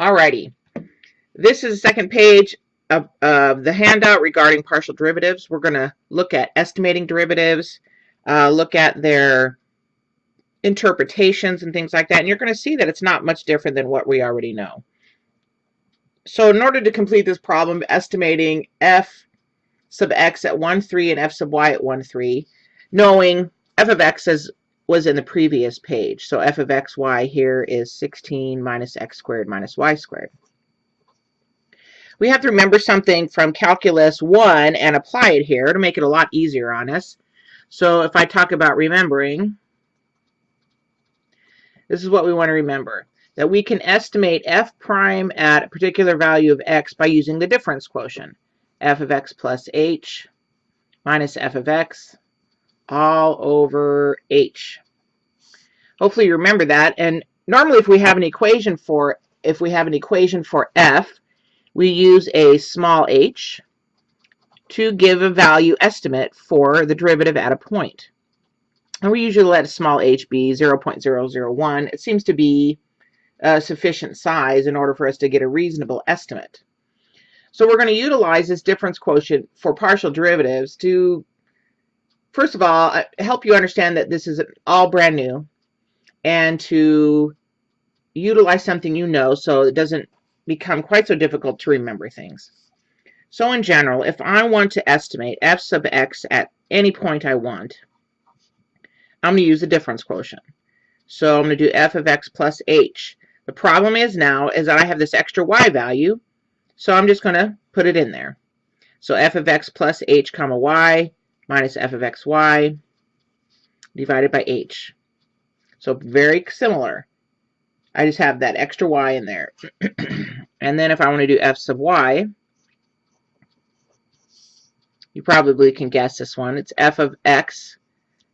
Alrighty. This is the second page of, of the handout regarding partial derivatives. We're going to look at estimating derivatives, uh, look at their interpretations and things like that. And you're going to see that it's not much different than what we already know. So in order to complete this problem, estimating f sub x at 1, 3 and f sub y at 1, 3, knowing f of x is, was in the previous page. So f of x, y here is 16 minus x squared minus y squared. We have to remember something from Calculus 1 and apply it here to make it a lot easier on us. So if I talk about remembering, this is what we want to remember. That we can estimate f prime at a particular value of x by using the difference quotient. f of x plus h minus f of x all over h. Hopefully you remember that. And normally if we have an equation for if we have an equation for f, we use a small h to give a value estimate for the derivative at a point. And we usually let a small h be 0.001. It seems to be a sufficient size in order for us to get a reasonable estimate. So we're going to utilize this difference quotient for partial derivatives to, first of all, uh, help you understand that this is all brand new and to utilize something you know so it doesn't become quite so difficult to remember things. So in general, if I want to estimate f sub x at any point I want, I'm going to use the difference quotient. So I'm going to do f of x plus h. The problem is now is that I have this extra y value, so I'm just going to put it in there. So f of x plus h comma y minus f of xy divided by h. So very similar. I just have that extra y in there. and then if I want to do f sub y, you probably can guess this one. It's f of x,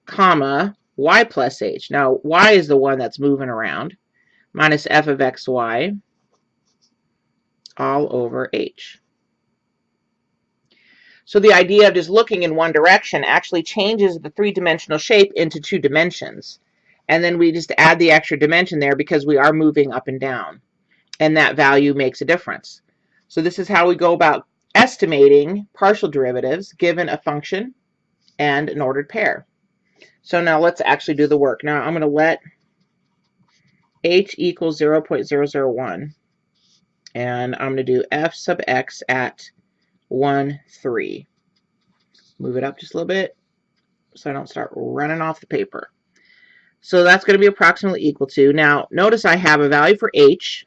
comma, y plus h. Now, y is the one that's moving around, minus f of xy all over h. So the idea of just looking in one direction actually changes the three-dimensional shape into two dimensions. And then we just add the extra dimension there because we are moving up and down. And that value makes a difference. So this is how we go about estimating partial derivatives given a function and an ordered pair. So now let's actually do the work. Now I'm going to let h equals 0 0.001 and I'm going to do f sub x at 1, 3. Move it up just a little bit so I don't start running off the paper. So that's going to be approximately equal to. Now, notice I have a value for h,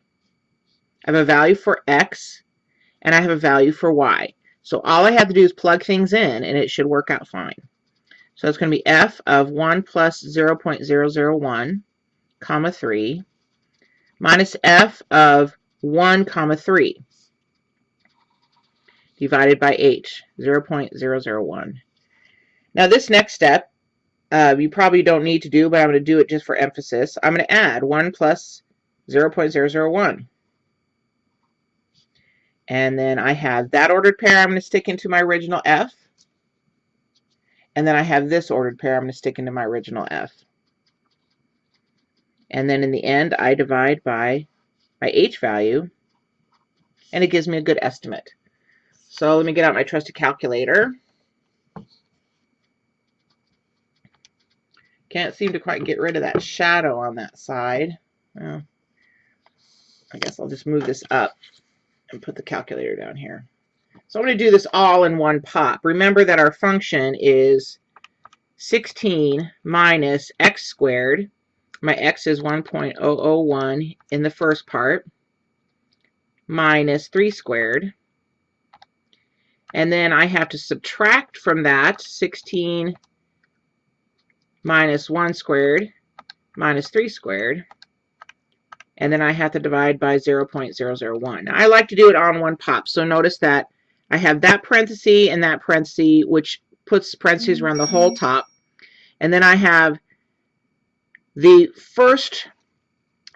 I have a value for x, and I have a value for y. So all I have to do is plug things in, and it should work out fine. So it's going to be f of 1 plus 0 0.001, comma 3, minus f of 1, comma 3, divided by h, 0 0.001. Now this next step uh, you probably don't need to do, but I'm going to do it just for emphasis. I'm going to add 1 plus 0 0.001. And then I have that ordered pair I'm going to stick into my original F. And then I have this ordered pair I'm going to stick into my original F. And then in the end, I divide by my H value, and it gives me a good estimate. So let me get out my trusty calculator. Can't seem to quite get rid of that shadow on that side. Well, I guess I'll just move this up and put the calculator down here. So I'm going to do this all in one pop. Remember that our function is 16 minus x squared. My x is 1.001 in the first part minus 3 squared. And then I have to subtract from that 16 minus 1 squared minus 3 squared. And then I have to divide by 0 0.001. Now, I like to do it on one pop. So notice that I have that parenthesis and that parenthesis, which puts parentheses around the whole mm-hmm. top. And then I have the first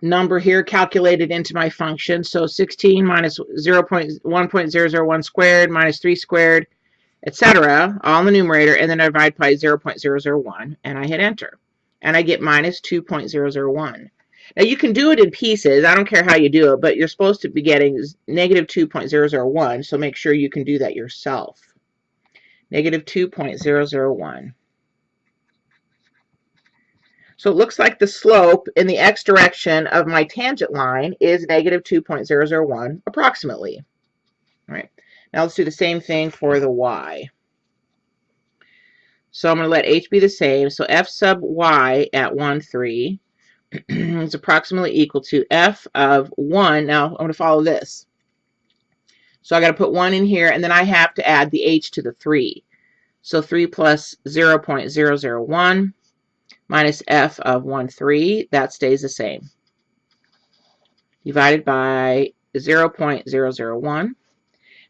number here calculated into my function. So 16 minus 0 0.1.001 squared minus 3 squared etc., all in the numerator, and then I divide by 0.001, and I hit enter. And I get minus 2.001. Now you can do it in pieces. I don't care how you do it, but you're supposed to be getting negative 2.001, so make sure you can do that yourself. Negative 2.001. So it looks like the slope in the x direction of my tangent line is negative 2.001 approximately. All right. Now let's do the same thing for the y. So I'm going to let h be the same. So f sub y at 1, 3 is approximately equal to f of 1. Now I'm going to follow this. So I got to put 1 in here, and then I have to add the h to the 3. So 3 plus 0 0.001 minus f of 1, 3, that stays the same. Divided by 0 0.001.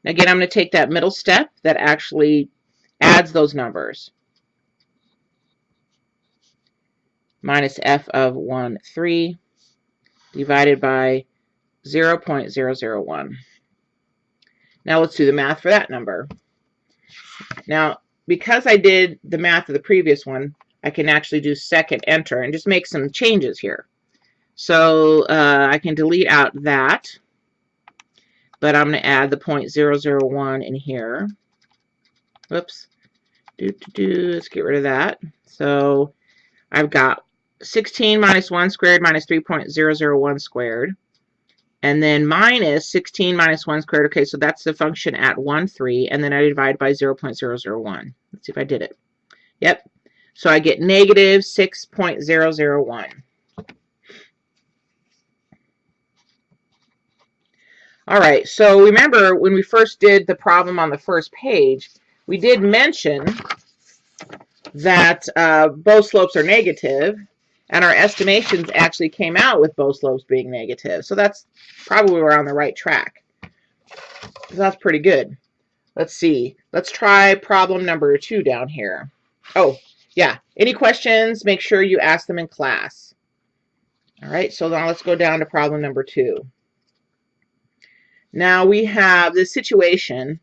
Now again, I'm going to take that middle step that actually adds those numbers. Minus f of 1, 3 divided by 0 0.001. Now let's do the math for that number. Now, because I did the math of the previous one, I can actually do second enter and just make some changes here. So uh, I can delete out that, but I'm going to add the 0.001 in here. Whoops. Do, do, do. Let's get rid of that. So I've got 16 minus 1 squared minus 3.001 squared. And then minus 16 minus 1 squared. Okay, so that's the function at 1, 3. And then I divide by 0 0.001. Let's see if I did it. Yep, so I get negative 6.001. All right, so remember when we first did the problem on the first page, we did mention that uh, both slopes are negative, and our estimations actually came out with both slopes being negative. So that's probably we're on the right track. So that's pretty good. Let's see. Let's try problem number two down here. Oh, yeah, any questions, make sure you ask them in class. All right, so now let's go down to problem number two. Now we have this situation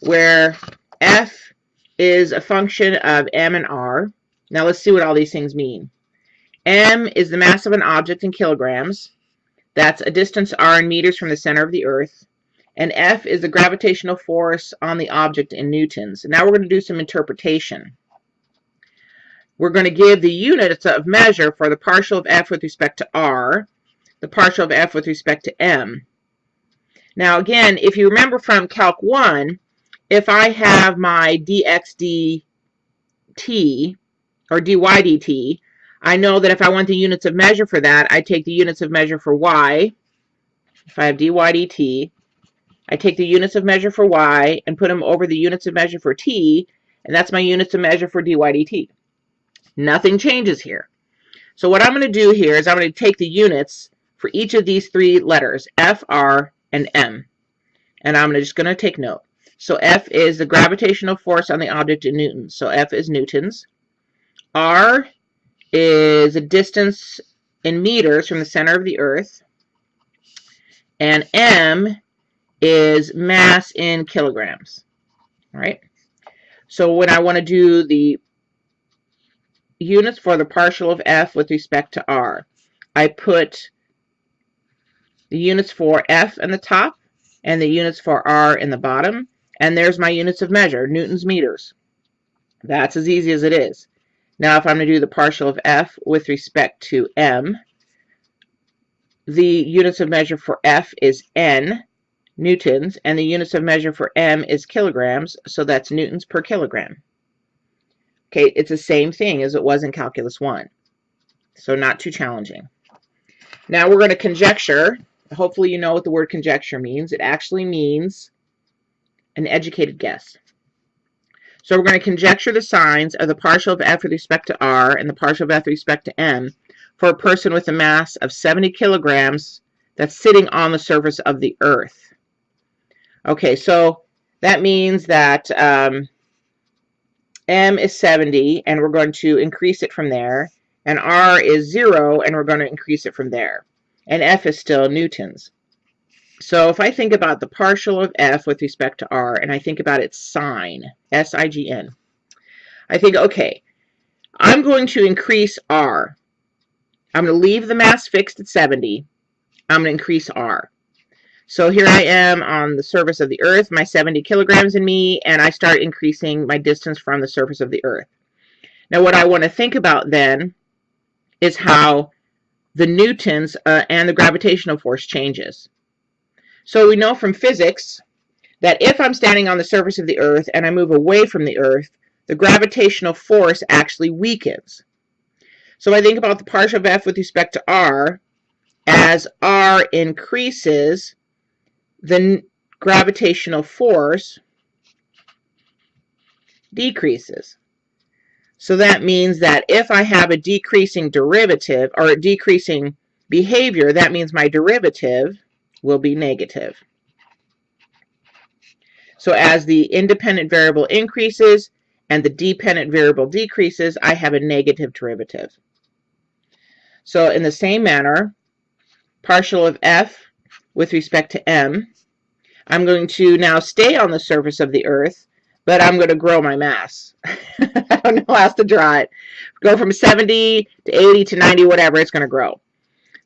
where f is a function of m and r. Now let's see what all these things mean. m is the mass of an object in kilograms. That's a distance r in meters from the center of the earth. And F is the gravitational force on the object in newtons. Now we're going to do some interpretation we're going to give the units of measure for the partial of f with respect to r, the partial of f with respect to m. Now again, if you remember from Calc 1, if I have my dx dt or dy dt, I know that if I want the units of measure for that, I take the units of measure for y. If I have dy dt, I take the units of measure for y and put them over the units of measure for t, and that's my units of measure for dy dt. Nothing changes here. So what I'm going to do here is I'm going to take the units for each of these three letters, F, R, and M. And I'm just going to take note. So F is the gravitational force on the object in newtons. So F is newtons. R is a distance in meters from the center of the earth. And M is mass in kilograms. All right. So when I want to do the units for the partial of f with respect to r. I put the units for f in the top and the units for r in the bottom. And there's my units of measure, newtons meters. That's as easy as it is. Now if I'm going to do the partial of f with respect to m, the units of measure for f is n newtons, and the units of measure for m is kilograms, so that's newtons per kilogram. Okay, it's the same thing as it was in Calculus 1. So not too challenging. Now we're going to conjecture. Hopefully you know what the word conjecture means. It actually means an educated guess. So we're going to conjecture the signs of the partial of f with respect to r and the partial of f with respect to m for a person with a mass of 70 kilograms that's sitting on the surface of the earth. Okay, so that means that um, M is 70, and we're going to increase it from there. And R is 0, and we're going to increase it from there. And F is still newtons. So if I think about the partial of F with respect to R, and I think about its sign, S-I-G-N, I think, okay, I'm going to increase R. I'm going to leave the mass fixed at 70. I'm going to increase R. So here I am on the surface of the Earth, my 70 kilograms in me, and I start increasing my distance from the surface of the Earth. Now what I want to think about then is how the newtons uh, and the gravitational force changes. So we know from physics that if I'm standing on the surface of the Earth and I move away from the Earth, the gravitational force actually weakens. So I think about the partial of F with respect to R, as R increases, the gravitational force decreases. So that means that if I have a decreasing derivative or a decreasing behavior, that means my derivative will be negative. So as the independent variable increases and the dependent variable decreases, I have a negative derivative. So in the same manner, partial of f with respect to m, I'm going to now stay on the surface of the Earth, but I'm going to grow my mass. I don't know how else to draw it. Go from 70 to 80 to 90, whatever, it's going to grow.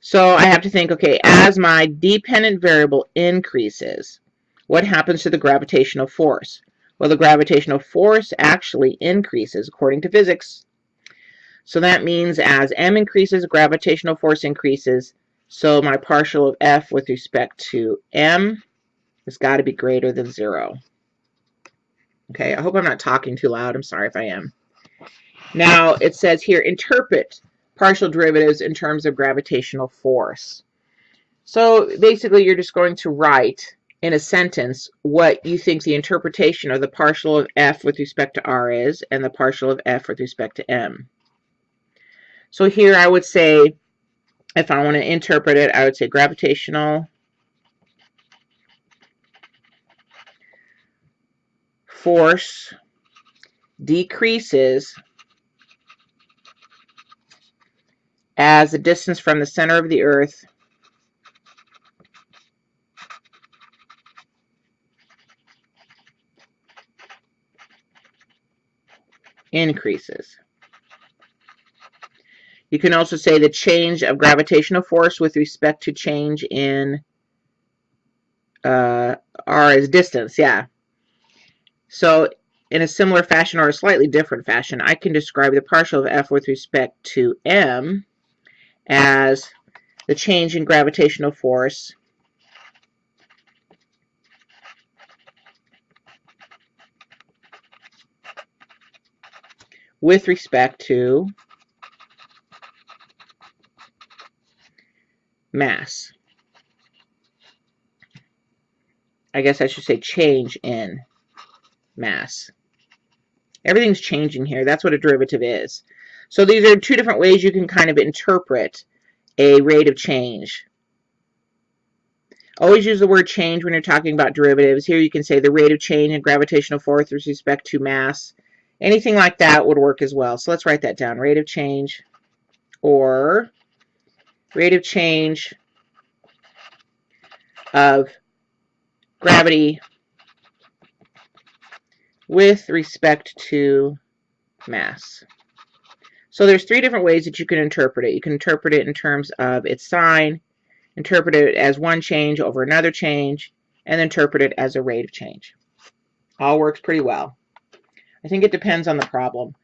So I have to think, okay, as my dependent variable increases, what happens to the gravitational force? Well, the gravitational force actually increases according to physics. So that means as m increases, gravitational force increases. So my partial of f with respect to m has got to be greater than 0. Okay, I hope I'm not talking too loud. I'm sorry if I am. Now, it says here, interpret partial derivatives in terms of gravitational force. So basically, you're just going to write in a sentence what you think the interpretation of the partial of f with respect to r is and the partial of f with respect to m. So here I would say, if I want to interpret it, I would say gravitational force decreases as the distance from the center of the earth increases. You can also say the change of gravitational force with respect to change in uh, r is distance, yeah. So in a similar fashion or a slightly different fashion, I can describe the partial of f with respect to m as the change in gravitational force with respect to mass. I guess I should say change in mass. Everything's changing here. That's what a derivative is. So these are two different ways you can kind of interpret a rate of change. Always use the word change when you're talking about derivatives. Here you can say the rate of change in gravitational force with respect to mass. Anything like that would work as well. So let's write that down. Rate of change or rate of change of gravity with respect to mass. So there's three different ways that you can interpret it. You can interpret it in terms of its sign, interpret it as one change over another change, and interpret it as a rate of change. All works pretty well. I think it depends on the problem.